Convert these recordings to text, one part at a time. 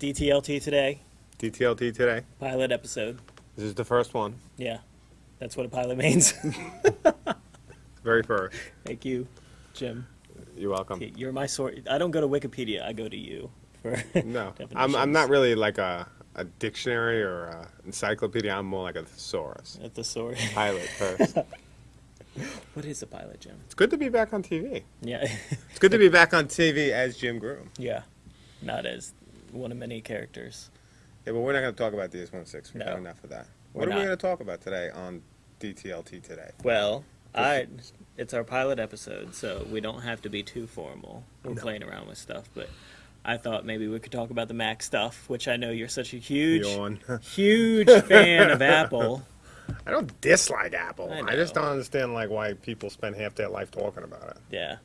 DTLT today, DTLT today. pilot episode. This is the first one. Yeah, that's what a pilot means. Very first. Thank you, Jim. You're welcome. You're my source. I don't go to Wikipedia. I go to you for No, I'm, I'm not really like a, a dictionary or a encyclopedia. I'm more like a thesaurus. at the source. Pilot first. what is a pilot, Jim? it's good to be back on TV. Yeah, It's good to be back on TV as Jim Groom. yeah, not as one of many characters. Yeah, but we're not going to talk about DS106. We've No. got enough of that. We're What are we going to talk about today on DTLT today? Well, I it's our pilot episode, so we don't have to be too formal. We're playing around with stuff, but I thought maybe we could talk about the Mac stuff, which I know you're such a huge, huge fan of Apple. I don't dislike Apple. I I, just don't understand like why people spend half their life talking about it. Yeah,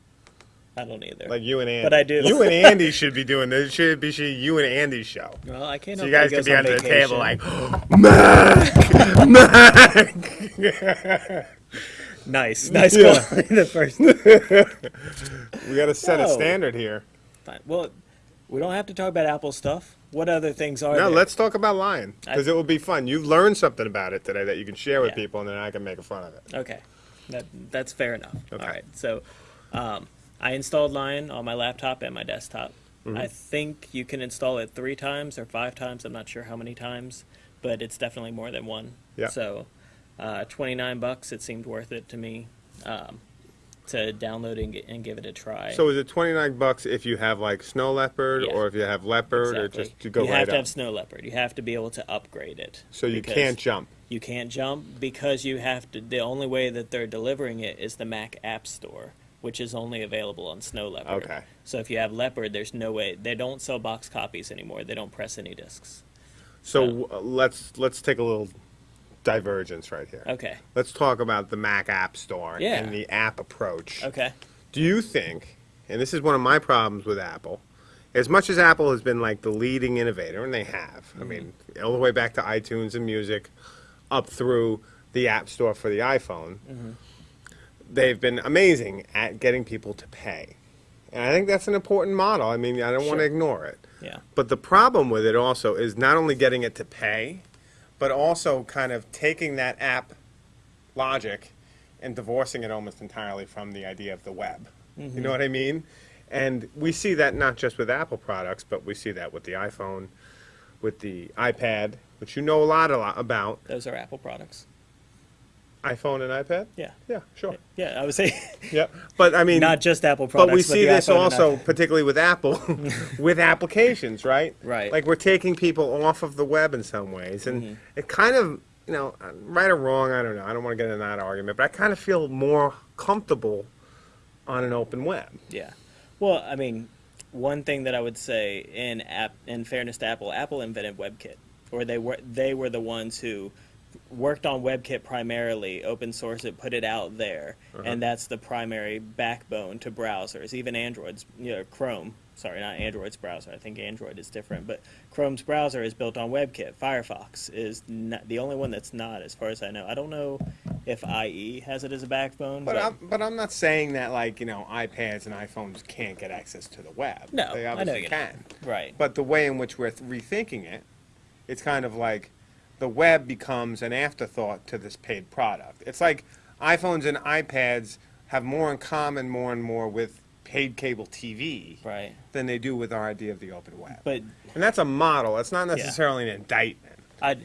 I don't either. Like you and Andy. But I do. You and Andy should be doing this. Should be should you and Andy's show. well, I can't. So you guys could be under the table like, Mac, Mac. nice, nice Yeah. the first. We got to set a standard here. Fine. Well, we don't have to talk about Apple stuff. What other things are No, there? let's talk about Lion because it will be fun. You've learned something about it today that you can share with Yeah. people, and then I can make fun of it. Okay, that that's fair enough. Okay. All right, so um, I installed Lion on my laptop and my desktop. Mm-hmm. I think you can install it three times or five times. I'm not sure how many times, but it's definitely more than one. Yeah. So, uh, 29 bucks. It seemed worth it to me um, to download and, and give it a try. So is it twenty nine bucks if you have like Snow Leopard, Yeah. or if you have Leopard, or just to go you right have to up? have Snow Leopard. You have to be able to upgrade it. so you can't jump. You can't jump because you have to. The only way that they're delivering it is the Mac App Store, which is only available on Snow Leopard. Okay. So if you have Leopard, there's no way they don't sell box copies anymore. They don't press any discs. So uh, let's let's take a little divergence right here. Okay. Let's talk about the Mac App Store Yeah. and the app approach. Okay. Do you think, and this is one of my problems with Apple, as much as Apple has been like the leading innovator, and they have, I mean, all the way back to iTunes and music, up through the App Store for the iPhone, they've been amazing at getting people to pay. And I think that's an important model. I mean, I don't want to ignore it. Yeah. But the problem with it also is not only getting it to pay, but also kind of taking that app logic and divorcing it almost entirely from the idea of the web. You know mm-hmm. what I mean? And we see that not just with Apple products, but we see that with the iPhone, with the iPad, which you know a lot, a lot about. Those are Apple products. iPhone and iPad? Yeah. Yeah, sure. Yeah. I would say Yeah. But I mean, not just Apple products. but we see the this iPhone also, particularly with Apple, with applications, right? Right. Like we're taking people off of the web in some ways, and Mm-hmm. it kind of, you know, right or wrong, I don't know. I don't want to get into that argument, but I kind of feel more comfortable on an open web. Yeah. Well, I mean, one thing that I would say in app, in fairness to Apple, Apple invented WebKit, or they were they were the ones who worked on WebKit primarily, open source it, put it out there, uh-huh. and that's the primary backbone to browsers. Even Android's, you know, Chrome. Sorry, not Android's browser. I think Android is different, but Chrome's browser is built on WebKit. Firefox is not, the only one that's not, as far as I know. I don't know if IE has it as a backbone, But I'm, but I'm not saying that like you know iPads and iPhones can't get access to the web. No, they I know obviously you're can. not. right. But the way in which we're th- rethinking it, it's kind of like the web becomes an afterthought to this paid product. It's like iPhones and iPads have more in common more and more with paid cable TV right. than they do with our idea of the open web. But and that's a model. It's not necessarily an indictment. I,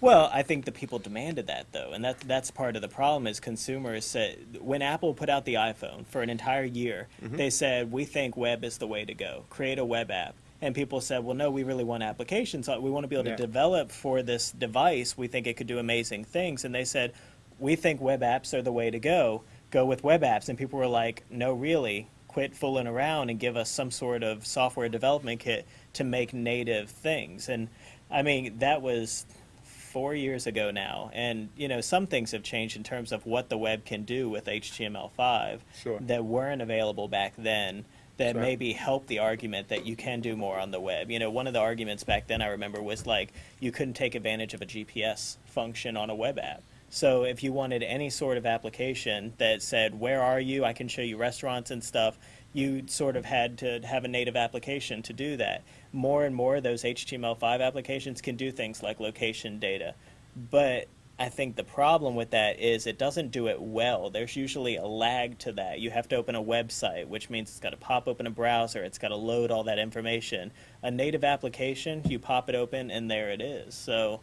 well, I think the people demanded that though, and that that's part of the problem is consumers said when Apple put out the iPhone for an entire year, Mm-hmm. they said we think web is the way to go. Create a web app. And people said, well, no, we really want applications. We want to be able Yeah. to develop for this device. We think it could do amazing things. And they said, we think web apps are the way to go. Go with web apps. And people were like, no, really. Quit fooling around and give us some sort of software development kit to make native things. And I mean, that was four years ago now, and you know some things have changed in terms of what the web can do with HTML5 Sure. that weren't available back then. That Right. maybe help the argument that you can do more on the web. You know, one of the arguments back then I remember was like you couldn't take advantage of a GPS function on a web app. So if you wanted any sort of application that said, "Where are you? I can show you restaurants and stuff," you sort of had to have a native application to do that. More and more, of those HTML5 applications can do things like location data, but I think the problem with that is it doesn't do it well. There's usually a lag to that. You have to open a website, which means it's got to pop open a browser, it's got to load all that information. A native application, you pop it open and there it is. So,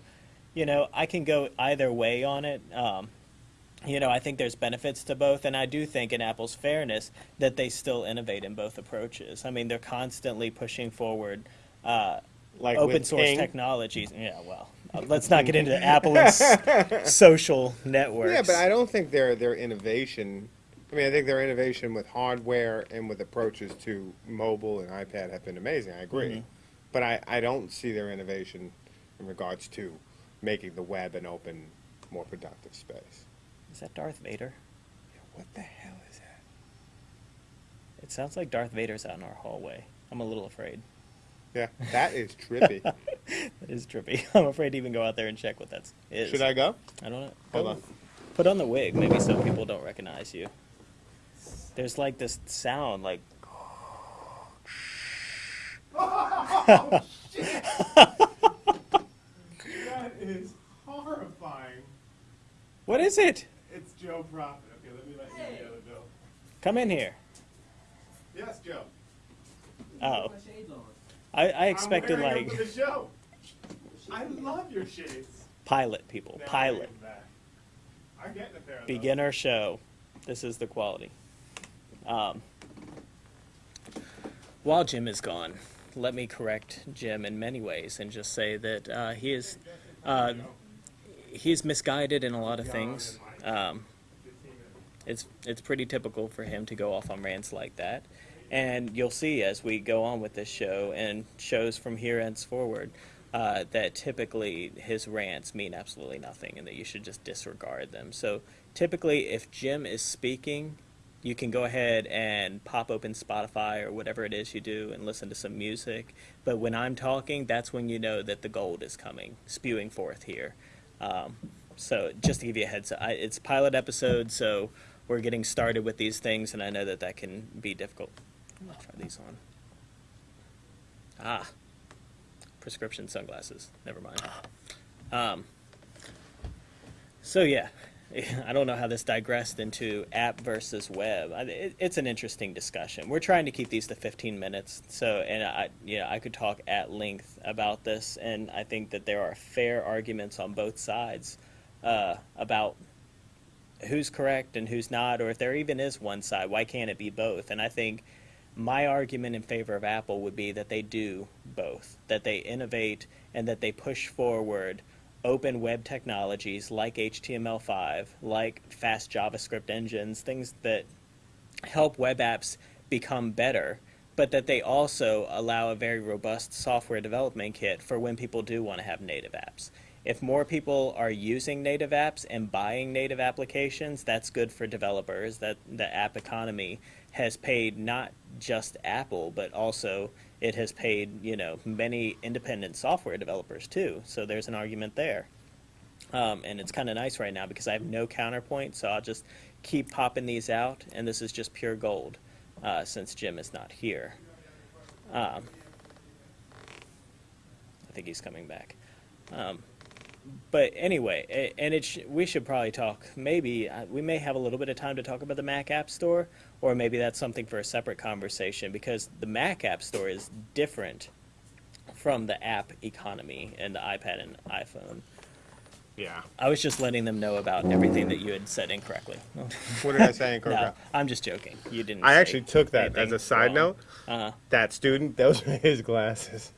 you know, I can go either way on it. Um, you know, I think there's benefits to both, and I do think, in Apple's fairness, that they still innovate in both approaches. I mean, they're constantly pushing forward uh, Like open source Ping. technologies. Yeah, well, let's not get into Apple and social networks. Yeah, but I don't think their their innovation. I mean, I think their innovation with hardware and with approaches to mobile and iPad have been amazing. I agree, Mhm. but I, I don't see their innovation in regards to making the web an open, more productive space. Is that Darth Vader? Yeah, What the hell is that? It sounds like Darth Vader's out in our hallway. I'm a little afraid. Yeah, that is trippy. That is trippy. I'm afraid to even go out there and check what that is. Should I go? I don't know. Hold Go- on. Put on the wig, maybe some people don't recognize you. There's like this sound, like oh That is horrifying. what is it? It's Joe Prophet. Okay, let me let you the other Bill. Come in here. Yes, Joe. Oh, I, I expected like them for the show. I love your shades. pilot people, pilot, get them back. I'm getting a pair those. beginner show. This is the quality. Um, while Jim is gone, let me correct Jim in many ways and just say that uh, he is uh, he's misguided in a lot of things. Um, it's it's pretty typical for him to go off on rants like that, and you'll see as we go on with this show and shows from here henceforward uh, that typically his rants mean absolutely nothing, and that you should just disregard them. So typically, if Jim is speaking, you can go ahead and pop open Spotify or whatever it is you do and listen to some music. But when I'm talking, that's when you know that the gold is coming, spewing forth here. Um, so just to give you a heads up, I, it's pilot episode, so we're getting started with these things, and I know that that can be difficult. Gonna try these on. Ah, prescription sunglasses. Never mind. Um, so yeah, I don't know how this digressed into app versus web. It, it's an interesting discussion. We're trying to keep these to 15 minutes, so and I, know, I could talk at length about this, and I think that there are fair arguments on both sides uh, about who's correct and who's not, or if there even is one side, why can't it be both? And I think my argument in favor of Apple would be that they do both, that they innovate and that they push forward open web technologies like HTML5, like fast JavaScript engines, things that help web apps become better, but that they also allow a very robust software development kit for when people do want to have native apps. If more people are using native apps and buying native applications, that's good for developers. That the app economy has paid not just Apple, but also it has paid, you know, many independent software developers too. So there's an argument there. Um, and it's kind of nice right now because I have no counterpoint, so I'll just keep popping these out, and this is just pure gold uh, since Jim is not here. Um, I think he's coming back. Um, but anyway, and it sh- we should probably talk. Maybe uh, we may have a little bit of time to talk about the Mac App Store, or maybe that's something for a separate conversation because the Mac App Store is different from the app economy and the iPad and iPhone. Yeah. I was just letting them know about everything that you had said incorrectly. What did I say in no, I'm just joking. You didn't. I say actually took that as a side wrong. note. Uh, That student, those were his glasses.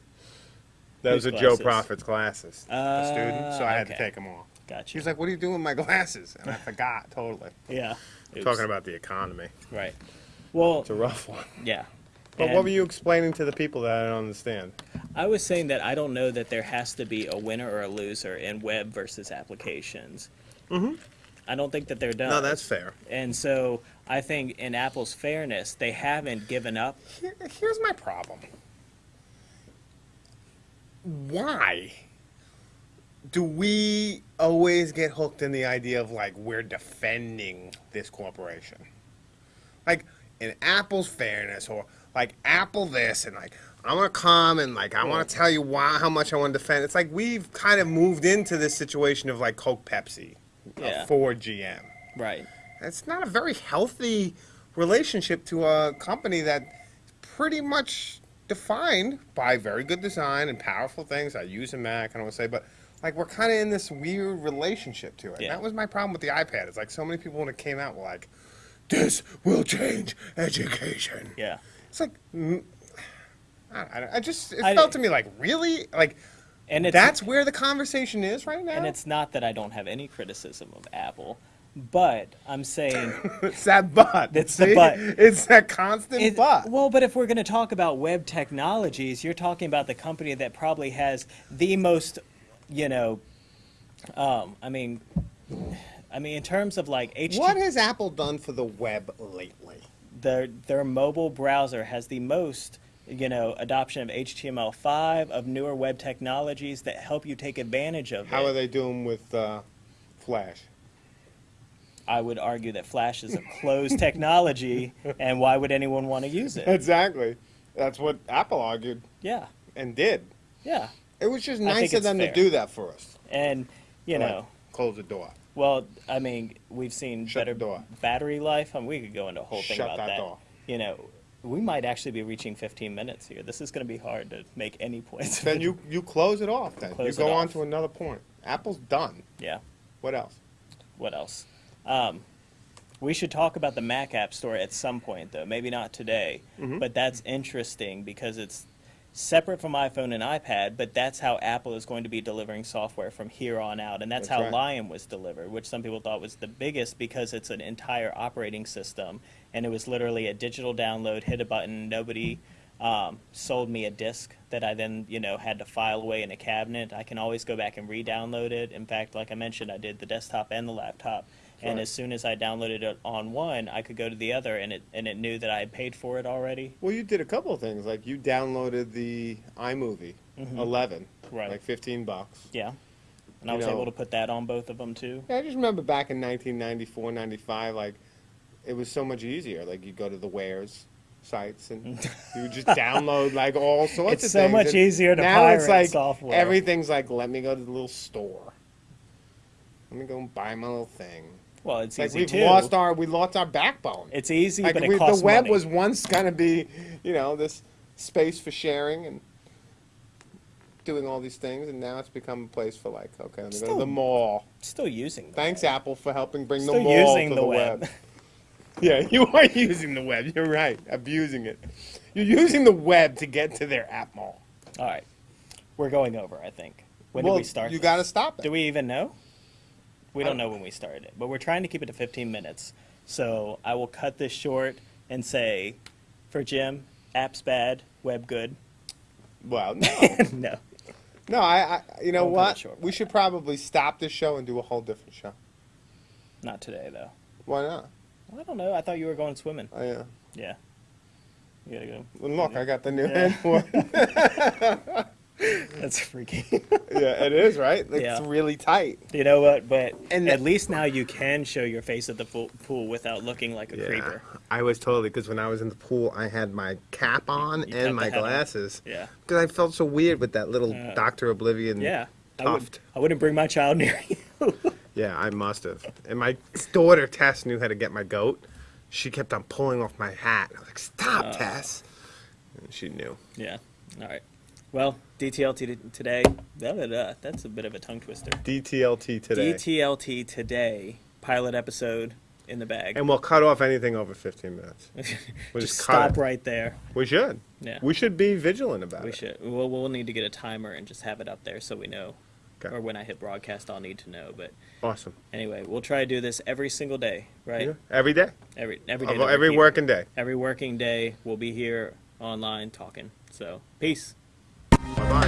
Those are Joe? Prophet's glasses. the student, so I had to take them off. gotcha. He was like, "What are you doing with my glasses?" And I forgot totally. yeah. Talking about the economy. right. Well, It's a rough one. yeah. But And what were you explaining to the people that I don't understand? I was saying that I don't know that there has to be a winner or a loser in web versus applications. Mm-hmm. I don't think that they're done. No, that's fair. And so I think in Apple's fairness, they haven't given up. Here, here's my problem. Why do we always get hooked in the idea of like we're defending this corporation? Like in Apple's fairness, or like Apple this, and like I want to come and like I want to tell you why how much I want to defend. It's like we've kind of moved into this situation of like Coke, Pepsi, uh, Yeah. Ford, GM. Right. It's not a very healthy relationship to a company that pretty much defined by very good design and powerful things. I use a Mac, I don't want to say, but like we're kind of in this weird relationship to it. Yeah. That was my problem with the iPad. It's like so many people when it came out were like, "This will change education." Yeah. It's like, mm, I, I- I just it I- felt to me like really like And it's that's where the conversation is right now. and it's not that I don't have any criticism of Apple, but I'm saying it's that but. It's the but. It's that constant It- but. Well, but if we're going to talk about web technologies, you're talking about the company that probably has the most, you know, um, I mean, I mean, in terms of like What has Apple done for the web lately? their their mobile browser has the most, you know, adoption of HTML5 of newer web technologies that help you take advantage of How it. are they doing with uh, Flash? I would argue that Flash is a closed technology, and why would anyone want to use it? Exactly. That's what Apple argued Yeah, and did. yeah, It was just nice of them fair. to do that for us. and you Like, know. close the door. Well, I mean, we've seen Shut better battery life. I mean, we could go into a whole thing Shut about that that. door. You know, we might actually be reaching 15 minutes here. This is going to be hard to make any points. Then you you close it off. Then Close you go on off. to another point. Apple's done. yeah. What else? What else? Um, we should talk about the Mac App Store at some point, though. Maybe not today, Mm-hmm. but that's interesting because it's separate from iPhone and iPad. But that's how Apple is going to be delivering software from here on out, and that's, That's how right. Lion was delivered, which some people thought was the biggest because it's an entire operating system, and it was literally a digital download. Hit a button. Nobody. Um, sold me a disc that I then, you know, had to file away in a cabinet. I can always go back and re-download it. In fact, like I mentioned, I did the desktop and the laptop. And Right. as soon as I downloaded it on one, I could go to the other, and it and it knew that I had paid for it already. Well, you did a couple of things. Like you downloaded the iMovie 11, Mm-hmm. Right. like 15 bucks. Yeah, and I was know- able to put that on both of them too. Yeah, I just remember back in 1994, 95, like it was so much easier. Like you go to the warez sites and you would just download like all sorts It's of so things. much And easier to now it's pirate like software. everything's like let me go to the little store. Let me go and buy my little thing. Well, it's Like easy we've too. lost our we lost our backbone. it's easy, like but it we, the web money. was once gonna be, you know, this space for sharing and doing all these things, and now it's become a place for like, okay, let me go to the mall. still using. the Thanks, web. Apple, for helping bring Still the mall using to the the, web. web. yeah, you are using the web. You're right. Abusing it. You're using the web to get to their app mall. All right, we're going over. I think. When well, did we start? You got to stop it. Do we even know? We don't know when we started it, but we're trying to keep it to 15 minutes. So I will cut this short and say, for Jim, apps bad, web good. Well, no, no, no. I, I you know Don't cut it what? short, We should probably stop this show and do a whole different show. not today though. Why not? I don't know. I thought you were going swimming. Oh, yeah. Yeah. You gotta go. Well, look, I got the new Yeah. headboard. That's freaky. yeah, it is right. It's Yeah. really tight. you know what? But And at least now you can show your face at the pool without looking like a creeper. I was totally because when I was in the pool, I had my cap on You and my hat on. glasses Yeah. because I felt so weird with that little Yeah. Doctor Oblivion. Yeah. I, would, Tuft. I wouldn't bring my child near you. Yeah, I must have. And my daughter Tess knew how to get my goat. She kept on pulling off my hat. I was like, "Stop, Uh. Tess!" And she knew. yeah. All right. Well, DTLT today. Da, da, da, that's a bit of a tongue twister. DTLT today, DTLT today. Pilot episode in the bag. and we'll cut off anything over 15 minutes. We'll Just just cut stop it. right there. We should. Yeah. We should be vigilant about We it. should. We'll, we'll need to get a timer and just have it up there so we know. Okay. Or when I hit broadcast, I'll need to know. But Awesome. anyway, we'll try to do this every single day, right? Yeah. Every day. Every every day. Of every working day. Every working day, we'll be here online talking. So, peace. Bye